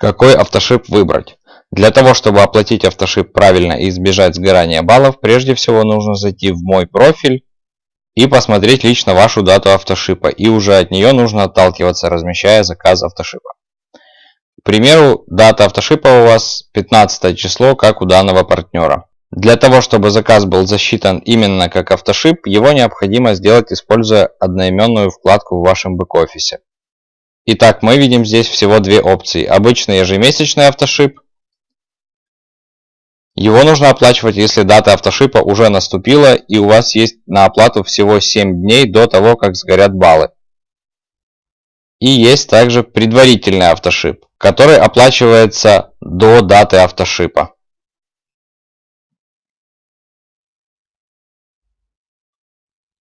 Какой автошип выбрать? Для того, чтобы оплатить автошип правильно и избежать сгорания баллов, прежде всего нужно зайти в мой профиль и посмотреть лично вашу дату автошипа. И уже от нее нужно отталкиваться, размещая заказ автошипа. К примеру, дата автошипа у вас 15 число, как у данного партнера. Для того, чтобы заказ был засчитан именно как автошип, его необходимо сделать, используя одноименную вкладку в вашем бэк-офисе. Итак, мы видим здесь всего две опции. Обычный ежемесячный автошип. Его нужно оплачивать, если дата автошипа уже наступила и у вас есть на оплату всего 7 дней до того, как сгорят баллы. И есть также предварительный автошип, который оплачивается до даты автошипа.